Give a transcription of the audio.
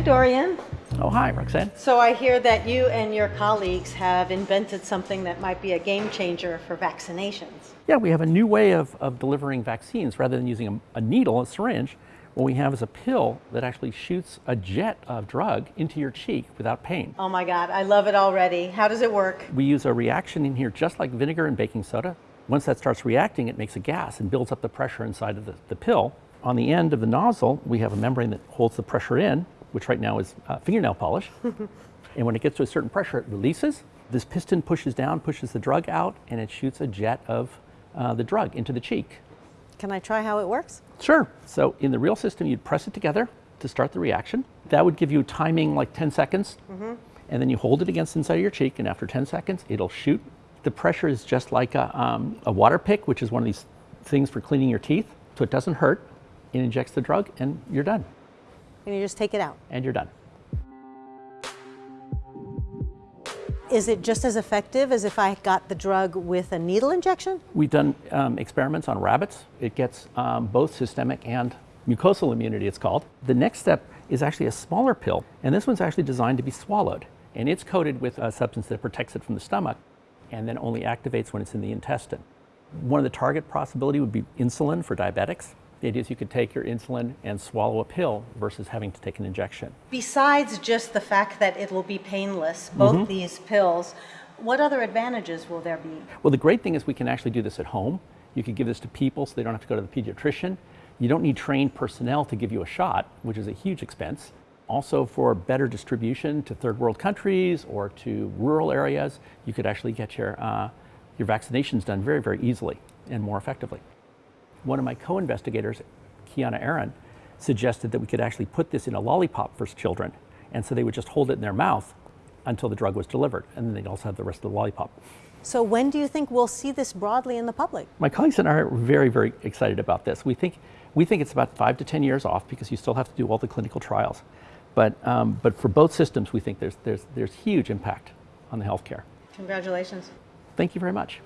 Hi, Dorian. Oh, hi, Roxanne. So I hear that you and your colleagues have invented something that might be a game changer for vaccinations. Yeah, we have a new way of, of delivering vaccines. Rather than using a, a needle, a syringe, what we have is a pill that actually shoots a jet of drug into your cheek without pain. Oh my God, I love it already. How does it work? We use a reaction in here just like vinegar and baking soda. Once that starts reacting, it makes a gas and builds up the pressure inside of the, the pill. On the end of the nozzle, we have a membrane that holds the pressure in, which right now is uh, fingernail polish. and when it gets to a certain pressure, it releases. This piston pushes down, pushes the drug out, and it shoots a jet of uh, the drug into the cheek. Can I try how it works? Sure. So in the real system, you'd press it together to start the reaction. That would give you timing like 10 seconds. Mm-hmm. And then you hold it against inside of your cheek, and after 10 seconds, it'll shoot. The pressure is just like a, um, a water pick, which is one of these things for cleaning your teeth. So it doesn't hurt. It injects the drug, and you're done. And you just take it out. And you're done. Is it just as effective as if I got the drug with a needle injection? We've done um, experiments on rabbits. It gets um, both systemic and mucosal immunity, it's called. The next step is actually a smaller pill, and this one's actually designed to be swallowed. And it's coated with a substance that protects it from the stomach and then only activates when it's in the intestine. One of the target possibility would be insulin for diabetics. The idea is you could take your insulin and swallow a pill versus having to take an injection. Besides just the fact that it will be painless, both Mm-hmm. these pills, what other advantages will there be? Well, the great thing is we can actually do this at home. You could give this to people so they don't have to go to the pediatrician. You don't need trained personnel to give you a shot, which is a huge expense. Also, for better distribution to third world countries or to rural areas, you could actually get your, uh, your vaccinations done very, very easily and more effectively. One of my co investigators, Kiana Aran, suggested that we could actually put this in a lollipop for children. And so they would just hold it in their mouth until the drug was delivered, and then they'd also have the rest of the lollipop. So when do you think we'll see this broadly in the public? My colleagues and I are very, very excited about this. We think, we think it's about five to 10 years off because you still have to do all the clinical trials. But, um, but for both systems, we think there's, there's, there's huge impact on the healthcare. Congratulations. Thank you very much.